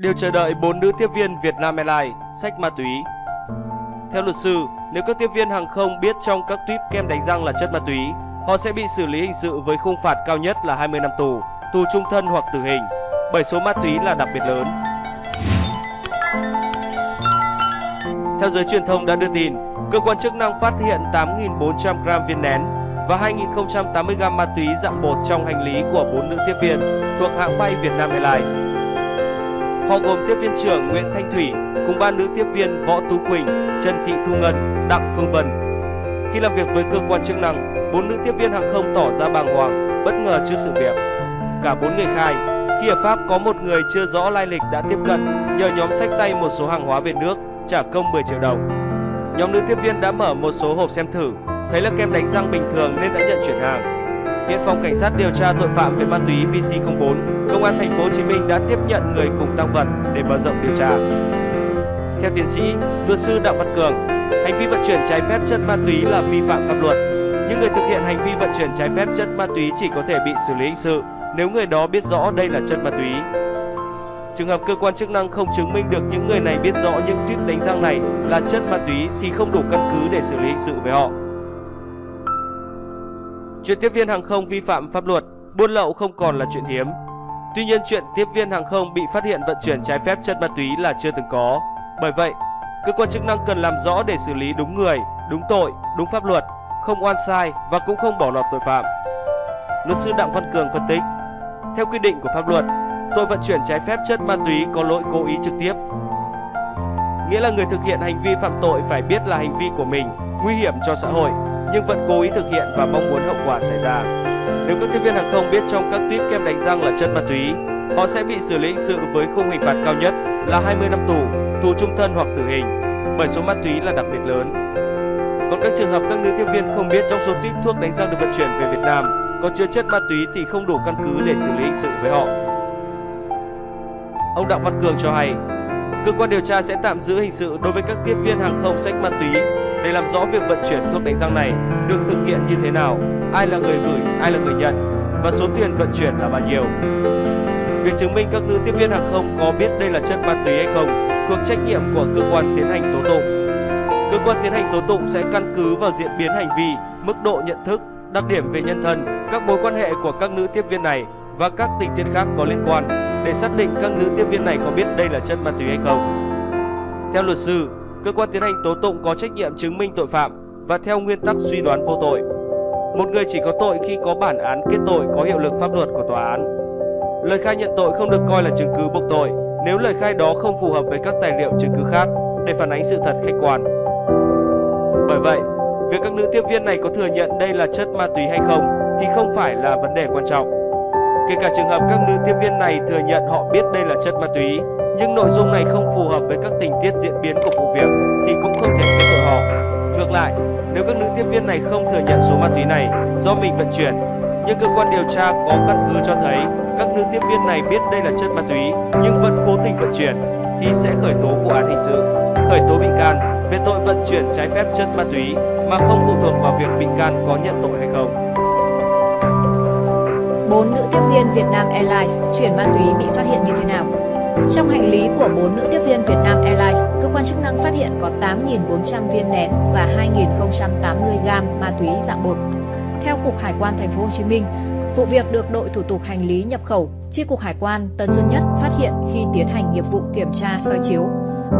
đều chờ đợi bốn nữ tiếp viên Việt Nam Airlines sách ma túy. Theo luật sư, nếu các tiếp viên hàng không biết trong các tuyếp kem đánh răng là chất ma túy, họ sẽ bị xử lý hình sự với khung phạt cao nhất là 20 năm tù, tù trung thân hoặc tử hình, bởi số ma túy là đặc biệt lớn. Theo giới truyền thông đã đưa tin, cơ quan chức năng phát hiện 8.400 gram viên nén và 2.080 gram ma túy dạng bột trong hành lý của bốn nữ tiếp viên thuộc hãng bay Việt Nam Airlines. Họ gồm tiếp viên trưởng Nguyễn Thanh Thủy cùng ba nữ tiếp viên Võ Tú Quỳnh, Trần Thị Thu Ngân, Đặng Phương Vân. Khi làm việc với cơ quan chức năng, bốn nữ tiếp viên hàng không tỏ ra bàng hoàng, bất ngờ trước sự việc. Cả bốn người khai, khi ở Pháp có một người chưa rõ lai lịch đã tiếp cận nhờ nhóm sách tay một số hàng hóa về nước, trả công 10 triệu đồng. Nhóm nữ tiếp viên đã mở một số hộp xem thử, thấy là kem đánh răng bình thường nên đã nhận chuyển hàng. Hiện phòng cảnh sát điều tra tội phạm về ma túy PC04, công an thành phố Hồ Chí Minh đã tiếp nhận người cùng tăng vật để mở rộng điều tra. Theo tiến sĩ, luật sư Đặng Văn Cường, hành vi vận chuyển trái phép chất ma túy là vi phạm pháp luật, nhưng người thực hiện hành vi vận chuyển trái phép chất ma túy chỉ có thể bị xử lý hình sự nếu người đó biết rõ đây là chất ma túy. Trường hợp cơ quan chức năng không chứng minh được những người này biết rõ những tuyếp đánh răng này là chất ma túy thì không đủ căn cứ để xử lý hình sự với họ. Chuyện tiếp viên hàng không vi phạm pháp luật, buôn lậu không còn là chuyện hiếm. Tuy nhiên chuyện tiếp viên hàng không bị phát hiện vận chuyển trái phép chất ma túy là chưa từng có. Bởi vậy, cơ quan chức năng cần làm rõ để xử lý đúng người, đúng tội, đúng pháp luật, không oan sai và cũng không bỏ lọt tội phạm. Luật sư Đặng Văn Cường phân tích, theo quy định của pháp luật, tội vận chuyển trái phép chất ma túy có lỗi cố ý trực tiếp. Nghĩa là người thực hiện hành vi phạm tội phải biết là hành vi của mình nguy hiểm cho xã hội nhưng vẫn cố ý thực hiện và mong muốn hậu quả xảy ra. Nếu các tiếp viên hàng không biết trong các tuyếp kem đánh răng là chất ma túy, họ sẽ bị xử lý hình sự với khung hình phạt cao nhất là 20 năm tù, tù trung thân hoặc tử hình, bởi số ma túy là đặc biệt lớn. Còn các trường hợp các nữ tiếp viên không biết trong số tuyếp thuốc đánh răng được vận chuyển về Việt Nam có chứa chất ma túy thì không đủ căn cứ để xử lý hình sự với họ. Ông Đặng Văn Cường cho hay, cơ quan điều tra sẽ tạm giữ hình sự đối với các tiếp viên hàng không sách ma túy để làm rõ việc vận chuyển thuốc đánh răng này được thực hiện như thế nào, ai là người gửi, ai là người nhận và số tiền vận chuyển là bao nhiêu. Việc chứng minh các nữ tiếp viên hàng không có biết đây là chất ma túy hay không thuộc trách nhiệm của cơ quan tiến hành tố tụng. Cơ quan tiến hành tố tụng sẽ căn cứ vào diễn biến hành vi, mức độ nhận thức, đặc điểm về nhân thân, các mối quan hệ của các nữ tiếp viên này và các tình tiết khác có liên quan để xác định các nữ tiếp viên này có biết đây là chất ma túy hay không. Theo luật sư, cơ quan tiến hành tố tụng có trách nhiệm chứng minh tội phạm và theo nguyên tắc suy đoán vô tội. Một người chỉ có tội khi có bản án kết tội có hiệu lực pháp luật của tòa án. Lời khai nhận tội không được coi là chứng cứ buộc tội nếu lời khai đó không phù hợp với các tài liệu chứng cứ khác để phản ánh sự thật khách quan. Bởi vậy, việc các nữ tiếp viên này có thừa nhận đây là chất ma túy hay không thì không phải là vấn đề quan trọng. Kể cả trường hợp các nữ tiếp viên này thừa nhận họ biết đây là chất ma túy, nhưng nội dung này không phù hợp với các tình tiết diễn biến của vụ việc thì cũng không thể kết tội họ. Ngược lại, nếu các nữ tiếp viên này không thừa nhận số ma túy này do mình vận chuyển, nhưng cơ quan điều tra có căn cứ cho thấy các nữ tiếp viên này biết đây là chất ma túy nhưng vẫn cố tình vận chuyển thì sẽ khởi tố vụ án hình sự, khởi tố bị can về tội vận chuyển trái phép chất ma túy mà không phụ thuộc vào việc bị can có nhận tội hay không. Bốn nữ tiếp viên Việt Nam Airlines chuyển ma túy bị phát hiện như thế nào? Trong hành lý của bốn nữ tiếp viên Việt Nam Airlines, cơ quan chức năng phát hiện có 8.400 viên nén và 2.080 gam ma túy dạng bột. Theo Cục Hải quan Thành phố Hồ Chí Minh, vụ việc được đội thủ tục hành lý nhập khẩu, Chi cục Hải quan Tân Sơn Nhất phát hiện khi tiến hành nghiệp vụ kiểm tra soi chiếu.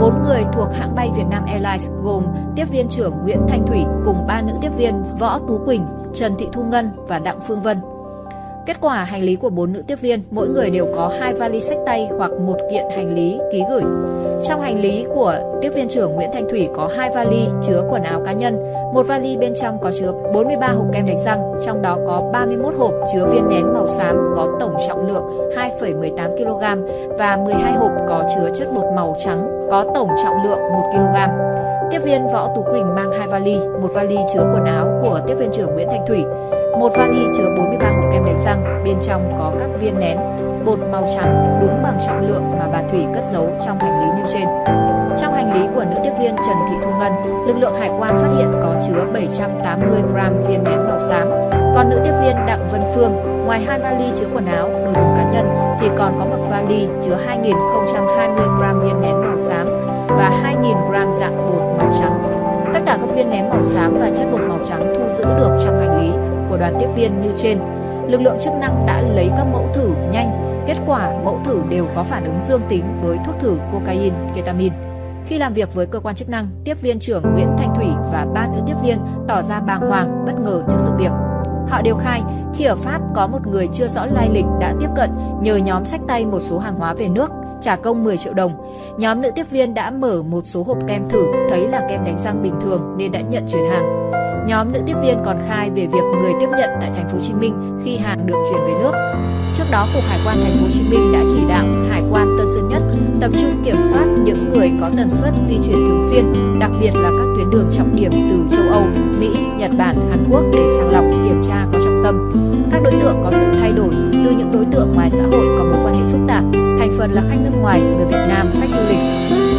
Bốn người thuộc hãng bay Việt Nam Airlines gồm tiếp viên trưởng Nguyễn Thanh Thủy cùng ba nữ tiếp viên Võ Tú Quỳnh, Trần Thị Thu Ngân và Đặng Phương Vân Kết quả hành lý của bốn nữ tiếp viên, mỗi người đều có hai vali sách tay hoặc một kiện hành lý ký gửi. Trong hành lý của tiếp viên trưởng Nguyễn Thanh Thủy có hai vali chứa quần áo cá nhân, một vali bên trong có chứa 43 hộp kem đánh răng, trong đó có 31 hộp chứa viên nén màu xám có tổng trọng lượng 2,18 kg và 12 hộp có chứa chất bột màu trắng có tổng trọng lượng 1 kg. Tiếp viên Võ Tú Quỳnh mang hai vali, một vali chứa quần áo của tiếp viên trưởng Nguyễn Thanh Thủy, một vali chứa 43 hộp kem đánh răng, bên trong có các viên nén, bột màu trắng đúng bằng trọng lượng mà bà Thủy cất giấu trong hành lý nêu trên. Trong hành lý của nữ tiếp viên Trần Thị Thu Ngân, lực lượng hải quan phát hiện có chứa 780 gram viên nén màu xám. Còn nữ tiếp viên Đặng Vân Phương, ngoài hai vali chứa quần áo, đồ dùng cá nhân thì còn có một vali chứa 2020 gram viên nén màu xám và 2000 gram dạng bột màu trắng. Tất cả các viên nén màu xám và chất bột màu trắng thu giữ được trong hành lý của đoàn tiếp viên như trên. Lực lượng chức năng đã lấy các mẫu thử nhanh, kết quả mẫu thử đều có phản ứng dương tính với thuốc thử cocaine, ketamin. Khi làm việc với cơ quan chức năng, tiếp viên trưởng Nguyễn Thanh Thủy và ba nữ tiếp viên tỏ ra bàng hoàng, bất ngờ trước sự việc. Họ đều khai khi ở Pháp có một người chưa rõ lai lịch đã tiếp cận nhờ nhóm sách tay một số hàng hóa về nước, trả công 10 triệu đồng. Nhóm nữ tiếp viên đã mở một số hộp kem thử, thấy là kem đánh răng bình thường nên đã nhận chuyển hàng. Nhóm nữ tiếp viên còn khai về việc người tiếp nhận tại thành phố Hồ Chí Minh khi hàng được chuyển về nước. Trước đó, Cục Hải quan thành phố Hồ Chí Minh đã chỉ đạo Hải quan Tân Sơn Nhất tập trung kiểm soát những người có tần suất di chuyển thường xuyên, đặc biệt là các tuyến đường trọng điểm từ châu Âu, Mỹ, Nhật Bản, Hàn Quốc để sàng lọc kiểm tra có trọng tâm. Các đối tượng có sự thay đổi từ những đối tượng ngoài xã hội có mối quan hệ phức tạp, thành phần là khách nước ngoài, người Việt Nam, khách du lịch.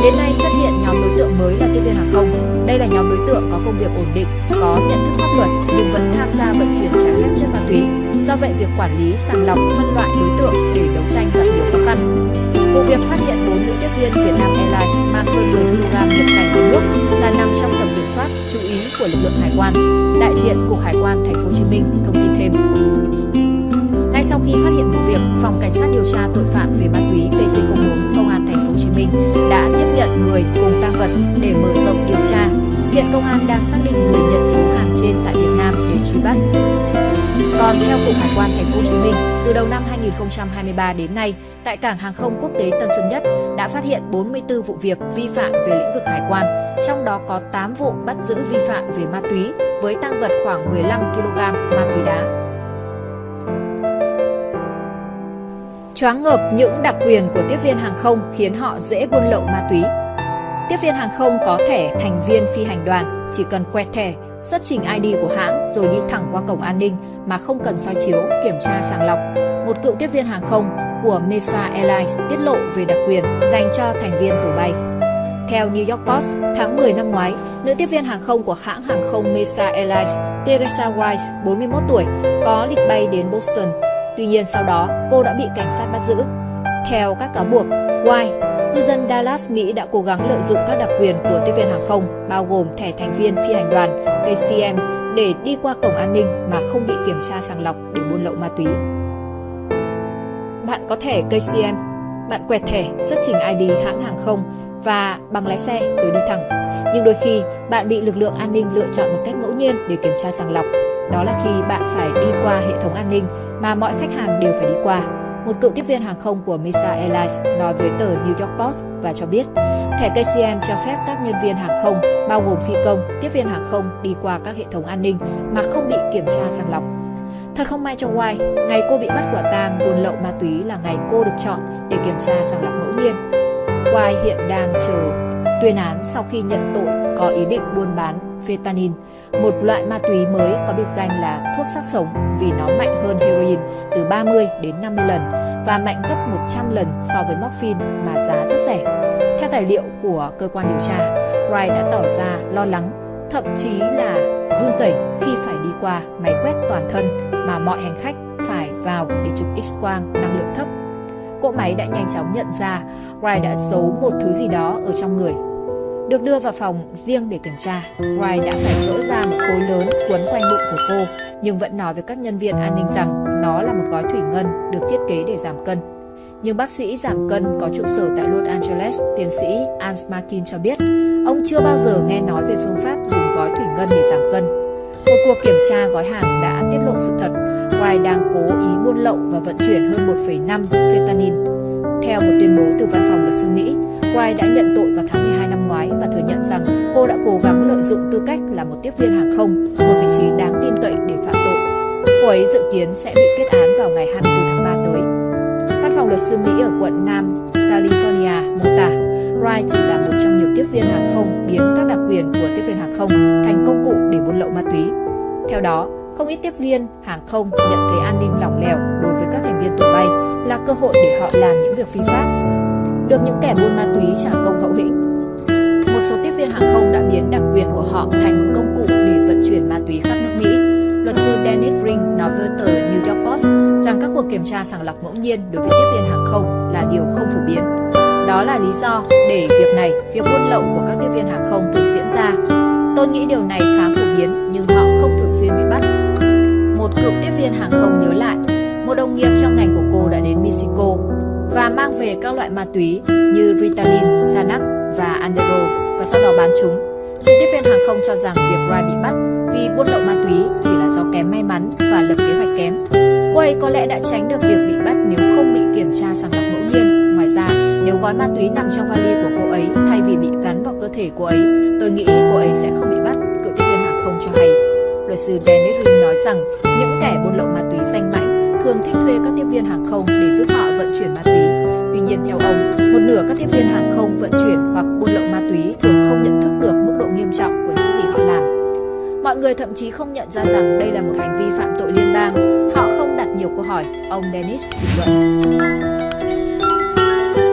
Đến nay xuất hiện nhóm đối tượng mới là tiếp viên hàng không. Đây là nhóm đối tượng có công việc ổn định, có nhận thức pháp luật nhưng vẫn tham gia vận chuyển trái phép chất ma túy. Do vậy việc quản lý, sàng lọc, phân loại đối tượng để đấu tranh gặp nhiều khó khăn. Vụ việc phát hiện 4 nữ tiếp viên Việt Nam Airlines mang hơn 10 kg nhập cảnh về nước là nằm trong tầm kiểm soát chú ý của lực lượng hải quan. Đại diện Cục Hải quan Thành phố Hồ Chí Minh thông tin thêm. Ngay sau khi phát hiện vụ việc, Phòng Cảnh sát điều tra tội phạm về ma túy PC01 Công an Thành phố Hồ Chí Minh đã tiếp nhận người cùng tăng vật để mở rộng. Hiện công an đang xác định người nhận số hàng trên tại Việt Nam để truy bắt. Còn theo Cục Hải quan Thành phố Hồ Chí Minh, từ đầu năm 2023 đến nay, tại cảng hàng không quốc tế Tân Sơn Nhất đã phát hiện 44 vụ việc vi phạm về lĩnh vực hải quan, trong đó có 8 vụ bắt giữ vi phạm về ma túy với tăng vật khoảng 15 kg ma túy đá. Choáng ngợp những đặc quyền của tiếp viên hàng không khiến họ dễ buôn lậu ma túy. Tiếp viên hàng không có thẻ thành viên phi hành đoàn, chỉ cần quẹt thẻ, xuất trình ID của hãng rồi đi thẳng qua cổng an ninh mà không cần soi chiếu, kiểm tra sàng lọc. Một cựu tiếp viên hàng không của Mesa Airlines tiết lộ về đặc quyền dành cho thành viên tổ bay. Theo New York Post, tháng 10 năm ngoái, nữ tiếp viên hàng không của hãng hàng không Mesa Airlines, Teresa Rice, 41 tuổi, có lịch bay đến Boston Tuy nhiên sau đó, cô đã bị cảnh sát bắt giữ. Theo các cáo buộc, White, cư dân Dallas, Mỹ đã cố gắng lợi dụng các đặc quyền của tiếp viên hàng không, bao gồm thẻ thành viên phi hành đoàn KCM để đi qua cổng an ninh mà không bị kiểm tra sàng lọc để buôn lậu ma túy. Bạn có thẻ KCM, bạn quẹt thẻ, xuất trình ID hãng hàng không và bằng lái xe rồi đi thẳng. Nhưng đôi khi, bạn bị lực lượng an ninh lựa chọn một cách ngẫu nhiên để kiểm tra sàng lọc. Đó là khi bạn phải đi qua hệ thống an ninh mà mọi khách hàng đều phải đi qua. Một cựu tiếp viên hàng không của Mesa Airlines nói với tờ New York Post và cho biết thẻ KCM cho phép các nhân viên hàng không, bao gồm phi công, tiếp viên hàng không đi qua các hệ thống an ninh mà không bị kiểm tra sàng lọc. Thật không may cho White, ngày cô bị bắt quả tang buôn lậu ma túy là ngày cô được chọn để kiểm tra sàng lọc ngẫu nhiên. White hiện đang chờ tuyên án sau khi nhận tội có ý định buôn bán fentanyl, một loại ma túy mới có biệt danh là thuốc xác sống vì nó mạnh hơn heroin từ 30 đến 50 lần và mạnh gấp 100 lần so với morphine mà giá rất rẻ. Theo tài liệu của cơ quan điều tra, Wright đã tỏ ra lo lắng, thậm chí là run rẩy khi phải đi qua máy quét toàn thân mà mọi hành khách phải vào để chụp X-quang năng lượng thấp. Cỗ máy đã nhanh chóng nhận ra Wright đã giấu một thứ gì đó ở trong người được đưa vào phòng riêng để kiểm tra, Wright đã phải gỡ ra một khối lớn quấn quanh bụng của cô, nhưng vẫn nói với các nhân viên an ninh rằng nó là một gói thủy ngân được thiết kế để giảm cân. Nhưng bác sĩ giảm cân có trụ sở tại Los Angeles, tiến sĩ Ans Martin cho biết, ông chưa bao giờ nghe nói về phương pháp dùng gói thủy ngân để giảm cân. Một cuộc kiểm tra gói hàng đã tiết lộ sự thật, Wright đang cố ý buôn lậu và vận chuyển hơn 1,5 fentanyl. Theo một tuyên bố từ văn phòng luật sư Mỹ, Wright đã nhận tội vào tháng cô đã cố gắng lợi dụng tư cách là một tiếp viên hàng không, một vị trí đáng tin cậy để phạm tội. Cô ấy dự kiến sẽ bị kết án vào ngày 24 tháng 3 tới. Văn phòng luật sư Mỹ ở quận Nam California mô tả Wright chỉ là một trong nhiều tiếp viên hàng không biến các đặc quyền của tiếp viên hàng không thành công cụ để buôn lậu ma túy. Theo đó, không ít tiếp viên hàng không nhận thấy an ninh lỏng lẻo đối với các thành viên tổ bay là cơ hội để họ làm những việc phi pháp được những kẻ buôn ma túy trả công hậu hĩnh số tiếp viên hàng không đã biến đặc quyền của họ thành một công cụ để vận chuyển ma túy khắp nước Mỹ. Luật sư Dennis Ring nói với tờ New York Post rằng các cuộc kiểm tra sàng lọc ngẫu nhiên đối với tiếp viên hàng không là điều không phổ biến. Đó là lý do để việc này, việc buôn lậu của các tiếp viên hàng không thường diễn ra. Tôi nghĩ điều này khá phổ biến nhưng họ không thường xuyên bị bắt. Một cựu tiếp viên hàng không nhớ lại, một đồng nghiệp trong ngành của cô đã đến Mexico và mang về các loại ma túy như Ritalin, Xanax và Andero và sau đó bán chúng. Cựu tiếp viên hàng không cho rằng việc Wright bị bắt vì buôn lậu ma túy chỉ là do kém may mắn và lập kế hoạch kém. Cô ấy có lẽ đã tránh được việc bị bắt nếu không bị kiểm tra sàng lọc ngẫu nhiên. Ngoài ra, nếu gói ma túy nằm trong vali của cô ấy thay vì bị gắn vào cơ thể cô ấy, tôi nghĩ cô ấy sẽ không bị bắt, cựu tiếp viên hàng không cho hay. Luật sư Dennis Ring nói rằng những kẻ buôn lậu ma túy danh mãnh thường thích thuê các tiếp viên hàng không để giúp họ vận chuyển ma túy. Tuy nhiên theo ông, một nửa các tiếp viên hàng không vận chuyển hoặc buôn lậu ma túy thường không nhận thức được mức độ nghiêm trọng của những gì họ làm. Mọi người thậm chí không nhận ra rằng đây là một hành vi phạm tội liên bang. Họ không đặt nhiều câu hỏi, ông Dennis bình luận.